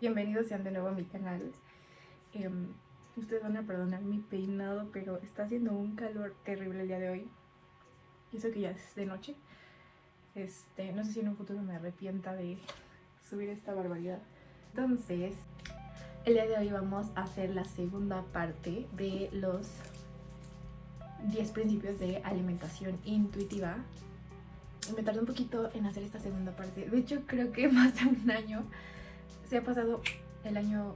Bienvenidos sean de nuevo a mi canal. Em, ustedes van a perdonar mi peinado, pero está haciendo un calor terrible el día de hoy. Y eso que ya es de noche. Este, no sé si en un futuro me arrepienta de subir esta barbaridad. Entonces, el día de hoy vamos a hacer la segunda parte de los 10 principios de alimentación intuitiva. Me tardé un poquito en hacer esta segunda parte. De hecho, creo que más de un año se ha pasado el año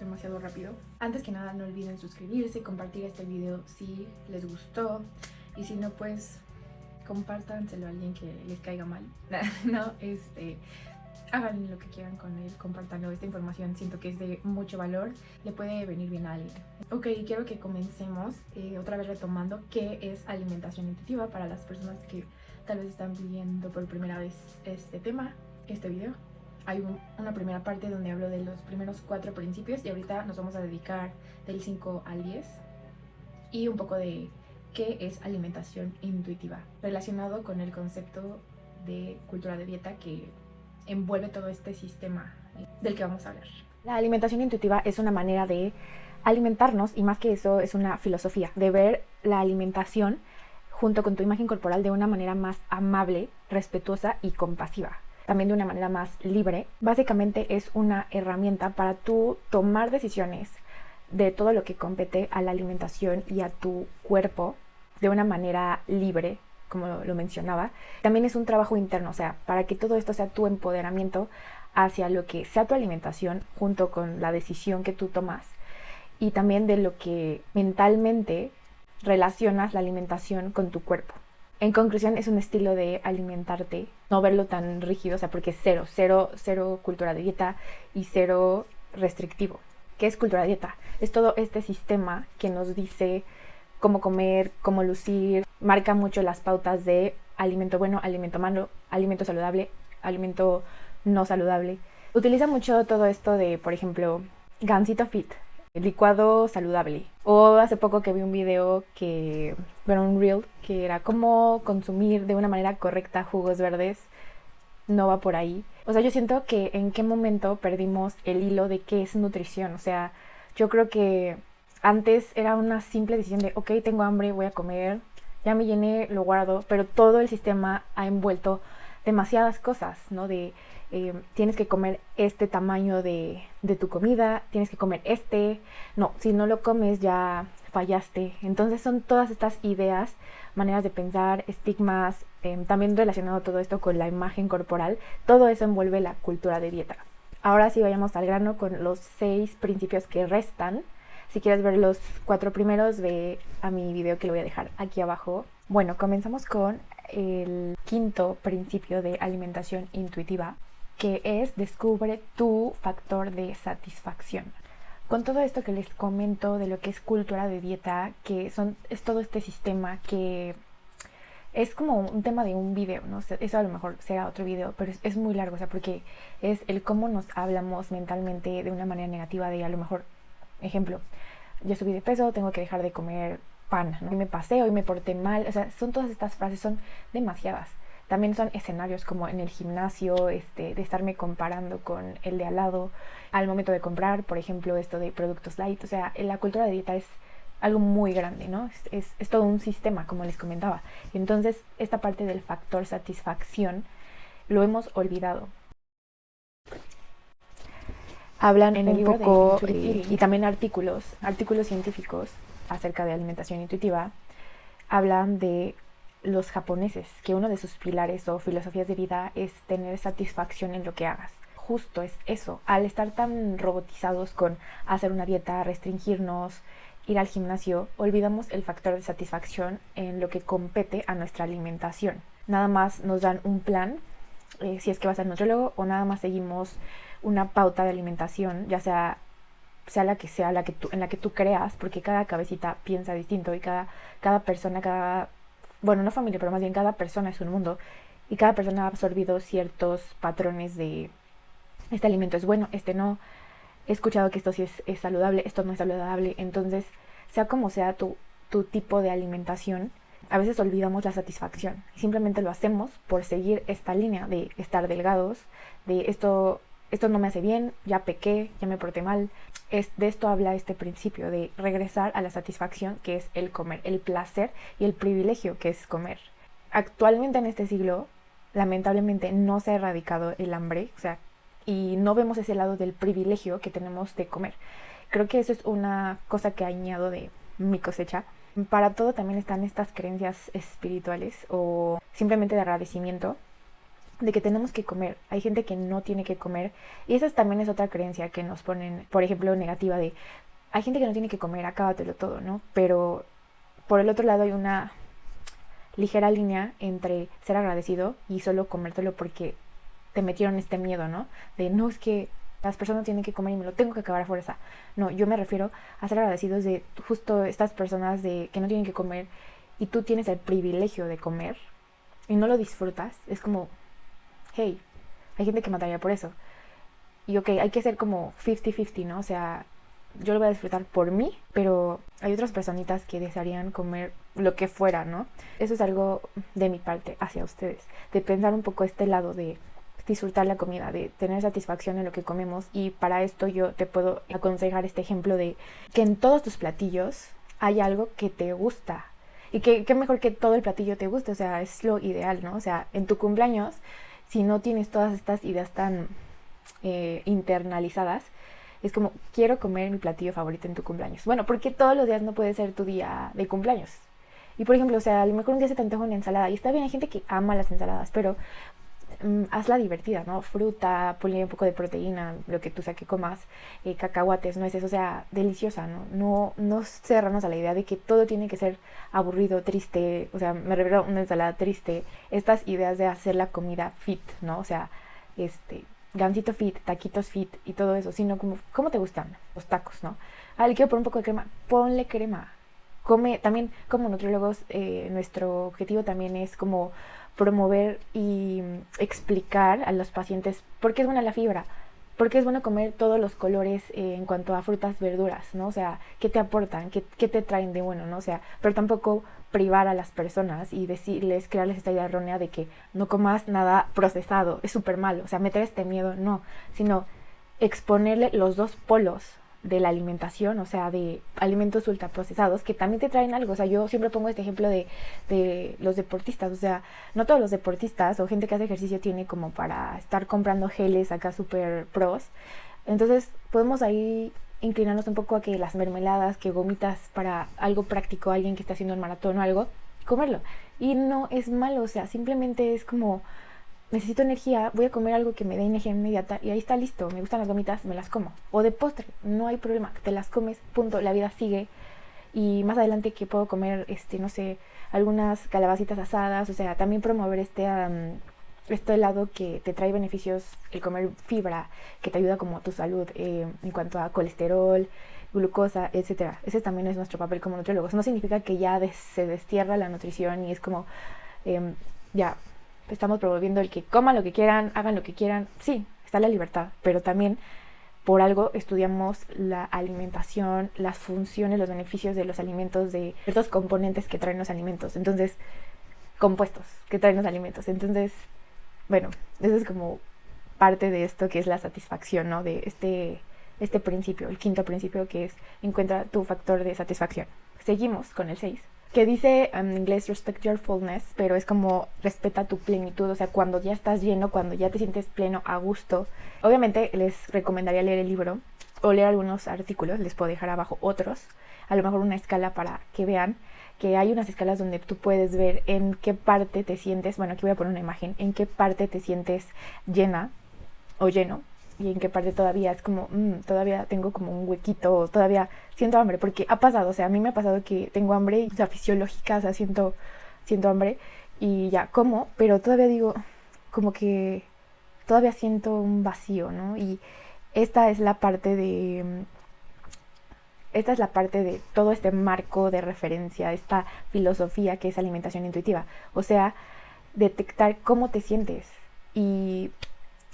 demasiado rápido. Antes que nada no olviden suscribirse, y compartir este video si les gustó y si no pues compártanselo a alguien que les caiga mal. no, este, hagan lo que quieran con él, compártanlo. Esta información siento que es de mucho valor, le puede venir bien a alguien. Ok, quiero que comencemos eh, otra vez retomando qué es alimentación intuitiva para las personas que tal vez están viendo por primera vez este tema, este video hay una primera parte donde hablo de los primeros cuatro principios y ahorita nos vamos a dedicar del 5 al 10 y un poco de qué es alimentación intuitiva, relacionado con el concepto de cultura de dieta que envuelve todo este sistema del que vamos a hablar. La alimentación intuitiva es una manera de alimentarnos y más que eso es una filosofía de ver la alimentación junto con tu imagen corporal de una manera más amable, respetuosa y compasiva también de una manera más libre. Básicamente es una herramienta para tú tomar decisiones de todo lo que compete a la alimentación y a tu cuerpo de una manera libre, como lo mencionaba. También es un trabajo interno, o sea, para que todo esto sea tu empoderamiento hacia lo que sea tu alimentación junto con la decisión que tú tomas y también de lo que mentalmente relacionas la alimentación con tu cuerpo. En conclusión, es un estilo de alimentarte, no verlo tan rígido, o sea, porque es cero, cero, cero cultura de dieta y cero restrictivo. ¿Qué es cultura de dieta? Es todo este sistema que nos dice cómo comer, cómo lucir, marca mucho las pautas de alimento bueno, alimento malo, alimento saludable, alimento no saludable. Utiliza mucho todo esto de, por ejemplo, Gansito Fit, licuado saludable. O hace poco que vi un video que, bueno, un reel, que era cómo consumir de una manera correcta jugos verdes. No va por ahí. O sea, yo siento que en qué momento perdimos el hilo de qué es nutrición. O sea, yo creo que antes era una simple decisión de, ok, tengo hambre, voy a comer, ya me llené, lo guardo, pero todo el sistema ha envuelto demasiadas cosas, ¿no? De eh, tienes que comer este tamaño de, tu comida, tienes que comer este, no, si no lo comes ya fallaste. Entonces son todas estas ideas, maneras de pensar, estigmas, em, también relacionado todo esto con la imagen corporal, todo eso envuelve la cultura de dieta. Ahora sí vayamos al grano con los seis principios que restan. Si quieres ver los cuatro primeros, ve a mi video que lo voy a dejar aquí abajo. Bueno, comenzamos con el quinto principio de alimentación intuitiva que es descubre tu factor de satisfacción. Con todo esto que les comento de lo que es cultura de dieta, que son, es todo este sistema que es como un tema de un video, ¿no? Eso a lo mejor será otro video, pero es, muy largo, o sea, porque es el cómo nos hablamos mentalmente de una manera negativa de a lo mejor, ejemplo, yo subí de peso, tengo que dejar de comer pan, ¿no? Me pasé, hoy me porté mal, o sea, son todas estas frases, son demasiadas. También son escenarios como en el gimnasio, este, de estarme comparando con el de al lado al momento de comprar, por ejemplo, esto de productos light. O sea, la cultura de dieta es algo muy grande, ¿no? Es, es, todo un sistema, como les comentaba. Entonces, esta parte del factor satisfacción lo hemos olvidado. Hablan en un poco eh, y también artículos, artículos científicos acerca de alimentación intuitiva, hablan de los japoneses, que uno de sus pilares o filosofías de vida es tener satisfacción en lo que hagas. Justo es eso, al estar tan robotizados con hacer una dieta, restringirnos, ir al gimnasio, olvidamos el factor de satisfacción en lo que compete a nuestra alimentación. Nada más nos dan un plan, eh, si es que vas al nutriólogo, o nada más seguimos una pauta de alimentación, ya sea sea la que sea la que tú, en la que tú creas, porque cada cabecita piensa distinto y cada, cada persona, cada bueno, no familia, pero más bien cada persona es un mundo y cada persona ha absorbido ciertos patrones de este alimento es bueno, este no. He escuchado que esto sí es, saludable, esto no es saludable. Entonces, sea como sea tu, tu tipo de alimentación, a veces olvidamos la satisfacción. Simplemente lo hacemos por seguir esta línea de estar delgados, de esto esto no me hace bien, ya pequé, ya me porté mal. Es, de esto habla este principio, de regresar a la satisfacción que es el comer, el placer y el privilegio que es comer. Actualmente en este siglo, lamentablemente no se ha erradicado el hambre, o sea, y no vemos ese lado del privilegio que tenemos de comer. Creo que eso es una cosa que añado de mi cosecha. Para todo también están estas creencias espirituales o simplemente de agradecimiento de que tenemos que comer. Hay gente que no tiene que comer. Y esa también es otra creencia que nos ponen, por ejemplo, negativa de, hay gente que no tiene que comer, acábatelo todo, ¿no? Pero por el otro lado hay una ligera línea entre ser agradecido y solo comértelo porque te metieron este miedo, ¿no? De no es que las personas tienen que comer y me lo tengo que acabar a fuerza. No, yo me refiero a ser agradecidos de justo estas personas de que no tienen que comer y tú tienes el privilegio de comer y no lo disfrutas. Es como, hey, hay gente que mataría por eso. Y ok, hay que ser como 50-50, ¿no? O sea, yo lo voy a disfrutar por mí, pero hay otras personitas que desearían comer lo que fuera, ¿no? Eso es algo de mi parte hacia ustedes, de pensar un poco este lado de disfrutar la comida, de tener satisfacción en lo que comemos y para esto yo te puedo aconsejar este ejemplo de que en todos tus platillos hay algo que te gusta y que, qué mejor que todo el platillo te guste, o sea, es lo ideal, ¿no? O sea, en tu cumpleaños si no tienes todas estas ideas tan eh, internalizadas, es como, quiero comer mi platillo favorito en tu cumpleaños. Bueno, porque todos los días no puede ser tu día de cumpleaños. Y por ejemplo, o sea, a lo mejor un día se te antoja una ensalada. Y está bien, hay gente que ama las ensaladas, pero Mm, hazla divertida, ¿no? Fruta, ponle un poco de proteína, lo que tú sea que comas, eh, cacahuates, nueces, o sea, deliciosa, ¿no? No, no cerrarnos a la idea de que todo tiene que ser aburrido, triste, o sea, me refiero a una ensalada triste, estas ideas de hacer la comida fit, ¿no? O sea, este, gansito fit, taquitos fit y todo eso, sino como, ¿cómo te gustan los tacos, no? Ah, le quiero poner un poco de crema, ponle crema. Come, también como nutriólogos, eh, nuestro objetivo también es como promover y explicar a los pacientes por qué es buena la fibra, por qué es bueno comer todos los colores eh, en cuanto a frutas, verduras, ¿no? O sea, qué te aportan, qué, qué, te traen de bueno, ¿no? O sea, pero tampoco privar a las personas y decirles, crearles esta idea errónea de que no comas nada procesado, es súper malo, o sea, meter este miedo, no, sino exponerle los dos polos de la alimentación, o sea, de alimentos ultraprocesados, que también te traen algo. O sea, yo siempre pongo este ejemplo de, de, los deportistas. O sea, no todos los deportistas o gente que hace ejercicio tiene como para estar comprando geles acá super pros. Entonces, podemos ahí inclinarnos un poco a que las mermeladas, que gomitas para algo práctico, alguien que está haciendo un maratón o algo, comerlo. Y no es malo, o sea, simplemente es como necesito energía, voy a comer algo que me dé energía inmediata y ahí está listo, me gustan las gomitas, me las como. O de postre, no hay problema, te las comes, punto, la vida sigue. Y más adelante que puedo comer, este, no sé, algunas calabacitas asadas, o sea, también promover este, este lado que te trae beneficios, el comer fibra, que te ayuda como a tu salud eh, en cuanto a colesterol, glucosa, etcétera. Ese también es nuestro papel como nutriólogos. No significa que ya se destierra la nutrición y es como, em, ya, estamos promoviendo el que coman lo que quieran, hagan lo que quieran. Sí, está la libertad, pero también por algo estudiamos la alimentación, las funciones, los beneficios de los alimentos, de ciertos componentes que traen los alimentos. Entonces, compuestos que traen los alimentos. Entonces, bueno, eso es como parte de esto que es la satisfacción, ¿no? De este, este principio, el quinto principio que es encuentra tu factor de satisfacción. Seguimos con el 6 que dice en inglés respect your fullness, pero es como respeta tu plenitud, o sea, cuando ya estás lleno, cuando ya te sientes pleno, a gusto. Obviamente les recomendaría leer el libro o leer algunos artículos, les puedo dejar abajo otros, a lo mejor una escala para que vean que hay unas escalas donde tú puedes ver en qué parte te sientes, bueno, aquí voy a poner una imagen, en qué parte te sientes llena o lleno y en qué parte todavía es como, mm, todavía tengo como un huequito, todavía siento hambre, porque ha pasado, o sea, a mí me ha pasado que tengo hambre, o sea, fisiológica, o sea, siento, siento hambre y ya como, pero todavía digo, como que todavía siento un vacío, ¿no? Y esta es la parte de... Esta es la parte de todo este marco de referencia, esta filosofía que es alimentación intuitiva. O sea, detectar cómo te sientes. Y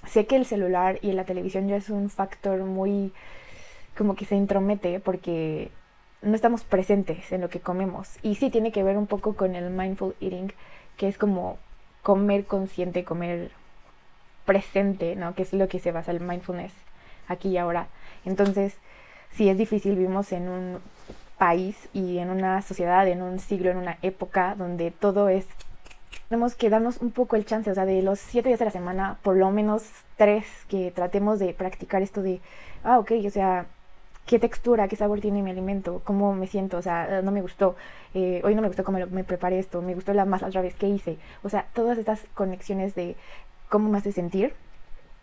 sé que el celular y la televisión ya es un factor muy como que se intromete porque no estamos presentes en lo que comemos. Y sí tiene que ver un poco con el mindful eating, que es como comer consciente, comer presente, ¿no? Que es lo que se basa el mindfulness aquí y ahora. Entonces, si es difícil, vivimos en un país y en una sociedad, en un siglo, en una época donde todo es... Tenemos que darnos un poco el chance, o sea, de los siete días de la semana, por lo menos tres, que tratemos de practicar esto de, ah, ok, o sea, qué textura, qué sabor tiene mi alimento, cómo me siento, o sea, no me gustó, eh, hoy no me gustó cómo me preparé esto, me gustó la más la otra vez que hice, o sea, todas estas conexiones de cómo me hace sentir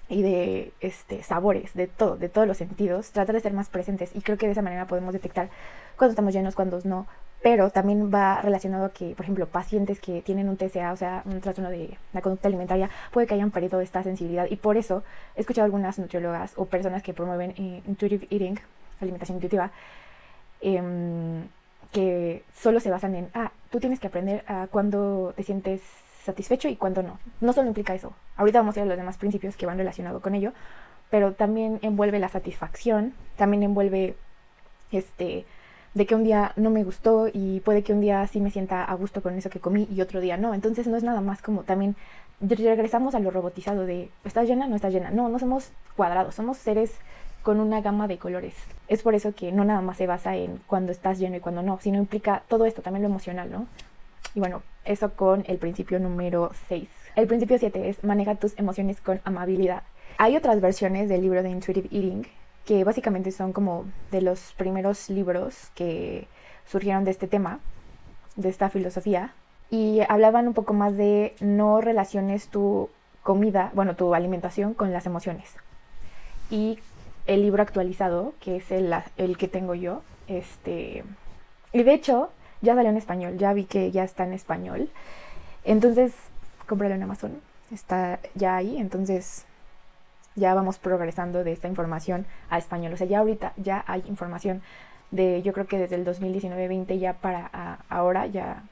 y de este, sabores, de todo, de todos los sentidos, tratar de ser más presentes. Y creo que de esa manera podemos detectar cuando estamos llenos, cuando no, pero también va relacionado a que, por ejemplo, pacientes que tienen un TCA, o sea, un trastorno de la conducta alimentaria, puede que hayan perdido esta sensibilidad y por eso he escuchado algunas nutriólogas o personas que promueven eh, intuitive eating, alimentación intuitiva, em, que solo se basan en, ah, tú tienes que aprender a cuando te sientes satisfecho y cuando no. No solo implica eso. Ahorita vamos a ir a los demás principios que van relacionados con ello, pero también envuelve la satisfacción, también envuelve este de que un día no me gustó y puede que un día sí me sienta a gusto con eso que comí y otro día no. Entonces no es nada más como también regresamos a lo robotizado de ¿estás llena? No estás llena. No, no somos cuadrados, somos seres con una gama de colores. Es por eso que no nada más se basa en cuando estás lleno y cuando no, sino implica todo esto, también lo emocional, ¿no? Y bueno, eso con el principio número 6. El principio 7 es maneja tus emociones con amabilidad. Hay otras versiones del libro de Intuitive Eating que básicamente son como de los primeros libros que surgieron de este tema, de esta filosofía, y hablaban un poco más de no relaciones tu comida, bueno, tu alimentación con las emociones. Y el libro actualizado, que es el, el que tengo yo. Este, y de hecho, ya salió en español, ya vi que ya está en español. Entonces, cómpralo en Amazon, está ya ahí, entonces ya vamos progresando de esta información a español. O sea, ya ahorita ya hay información de, yo creo que desde el 2019-20 ya para ahora ya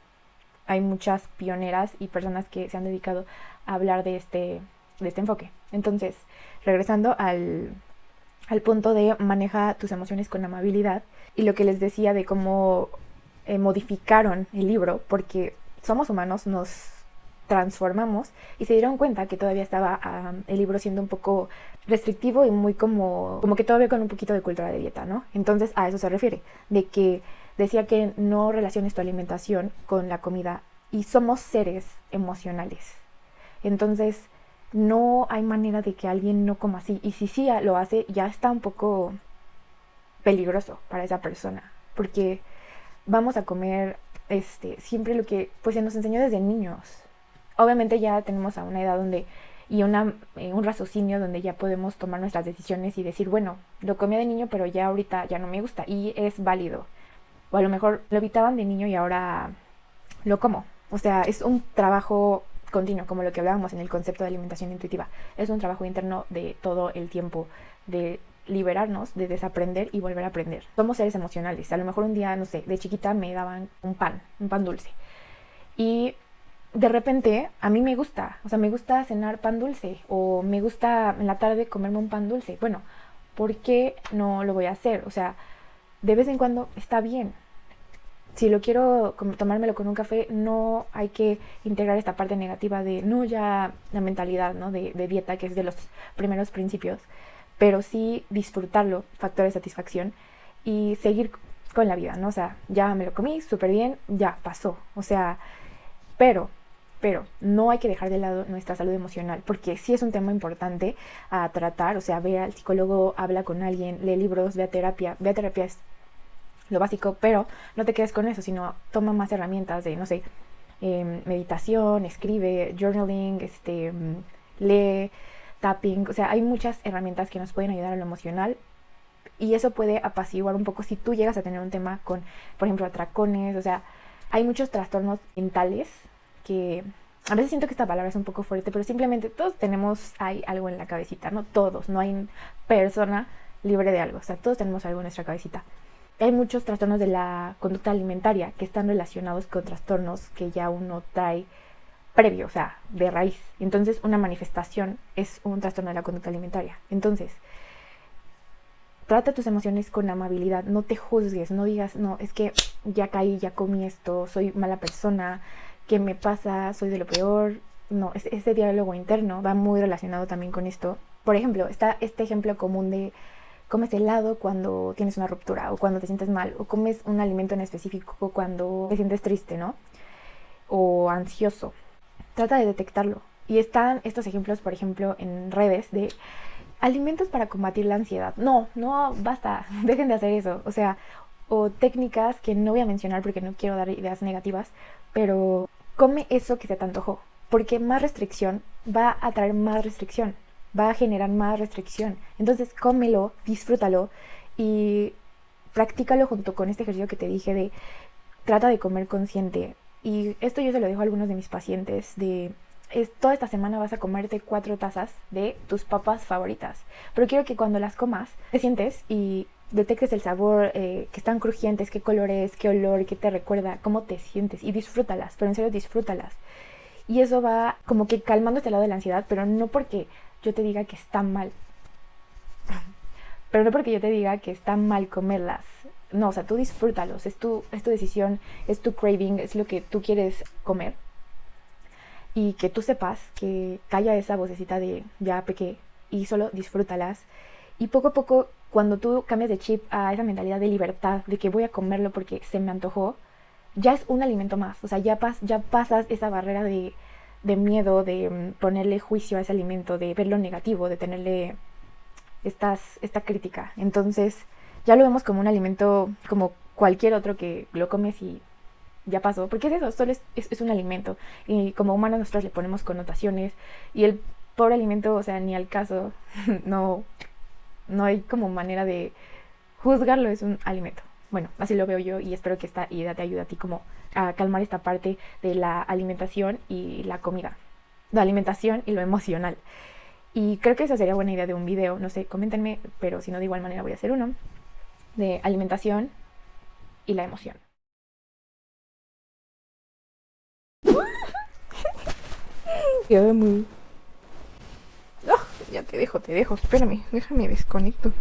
hay muchas pioneras y personas que se han dedicado a hablar de este, de este enfoque. Entonces, regresando al, al punto de maneja tus emociones con amabilidad y lo que les decía de cómo eh, modificaron el libro porque somos humanos, nos transformamos y se dieron cuenta que todavía estaba el libro siendo un poco restrictivo y muy como, como que todavía con un poquito de cultura de dieta, ¿no? Entonces a eso se refiere, de que decía que no relaciones tu alimentación con la comida y somos seres emocionales. Entonces no hay manera de que alguien no coma así. Y si sí lo hace, ya está un poco peligroso para esa persona. Porque vamos a comer este, siempre lo que pues se nos enseñó desde niños. Obviamente ya tenemos a una edad donde y una, eh, un raciocinio donde ya podemos tomar nuestras decisiones y decir, bueno, lo comía de niño, pero ya ahorita ya no me gusta y es válido. O a lo mejor lo evitaban de niño y ahora lo como. O sea, es un trabajo continuo, como lo que hablábamos en el concepto de alimentación intuitiva. Es un trabajo interno de todo el tiempo, de liberarnos, de desaprender y volver a aprender. Somos seres emocionales. A lo mejor un día, no sé, de chiquita me daban un pan, un pan dulce. Y de repente a mí me gusta, o sea, me gusta cenar pan dulce o me gusta en la tarde comerme un pan dulce. Bueno, ¿por qué no lo voy a hacer? O sea, de vez en cuando está bien si lo quiero tomármelo con un café, no hay que integrar esta parte negativa de, no ya la mentalidad ¿no? de, de dieta, que es de los primeros principios, pero sí disfrutarlo, factor de satisfacción, y seguir con la vida, ¿no? O sea, ya me lo comí súper bien, ya pasó. O sea, pero, pero no hay que dejar de lado nuestra salud emocional, porque sí es un tema importante a tratar, o sea, ve al psicólogo, habla con alguien, lee libros, ve a terapia, ve a terapia lo básico, pero no te quedes con eso, sino toma más herramientas de, no sé, em, meditación, escribe, journaling, este, mm, lee, tapping, o sea, hay muchas herramientas que nos pueden ayudar a lo emocional y eso puede apaciguar un poco si tú llegas a tener un tema con, por ejemplo, atracones, o sea, hay muchos trastornos mentales que a veces siento que esta palabra es un poco fuerte, pero simplemente todos tenemos hay algo en la cabecita, no todos, no hay persona libre de algo, o sea, todos tenemos algo en nuestra cabecita hay muchos trastornos de la conducta alimentaria que están relacionados con trastornos que ya uno trae previo, o sea, de raíz. Entonces, una manifestación es un trastorno de la conducta alimentaria. Entonces, trata tus emociones con amabilidad, no te juzgues, no digas, no, es que ya caí, ya comí esto, soy mala persona, ¿qué me pasa? Soy de lo peor. no, ese diálogo interno va muy relacionado también con esto. Por ejemplo, está este ejemplo común de comes helado cuando tienes una ruptura o cuando te sientes mal, o comes un alimento en específico cuando te sientes triste, ¿no? O ansioso. Trata de detectarlo. Y están estos ejemplos, por ejemplo, en redes de alimentos para combatir la ansiedad. No, no, basta, dejen de hacer eso. O sea, o técnicas que no voy a mencionar porque no quiero dar ideas negativas, pero come eso que se te antojó, porque más restricción va a traer más restricción, va a generar más restricción. Entonces, cómelo, disfrútalo y practícalo junto con este ejercicio que te dije de trata de comer consciente. Y esto yo se lo dejo a algunos de mis pacientes de es, toda esta semana vas a comerte cuatro tazas de tus papas favoritas. Pero quiero que cuando las comas te sientes y detectes el sabor, eh, que están crujientes, qué color es, qué olor, qué te recuerda, cómo te sientes y disfrútalas, pero en serio disfrútalas. Y eso va como que calmando este lado de la ansiedad, pero no porque yo te diga que está mal. Pero no porque yo te diga que está mal comerlas. No, o sea, tú disfrútalos, es tu, es tu decisión, es tu craving, es lo que tú quieres comer. Y que tú sepas que calla esa vocecita de ya pequé y solo disfrútalas. Y poco a poco cuando tú cambias de chip a esa mentalidad de libertad, de que voy a comerlo porque se me antojó, ya es un alimento más. O sea, ya, pas, ya pasas esa barrera de, de miedo, de mm, ponerle juicio a ese alimento, de verlo negativo, de tenerle estas, esta crítica. Entonces, ya lo vemos como un alimento, como cualquier otro que lo comes y ya pasó. Porque es eso, solo es, es, es un alimento. Y como humanos nosotros le ponemos connotaciones. Y el pobre alimento, o sea, ni al caso, no no hay como manera de juzgarlo, es un alimento. Bueno, así lo veo yo y espero que esta idea te ayude a ti como a calmar esta parte de la alimentación y la comida. La alimentación y lo emocional. Y creo que esa sería buena idea de un video, no sé, coméntenme, pero si no de igual manera voy a hacer uno de alimentación y la emoción. Muy ya te dejo, te dejo. Espérame, déjame desconecto.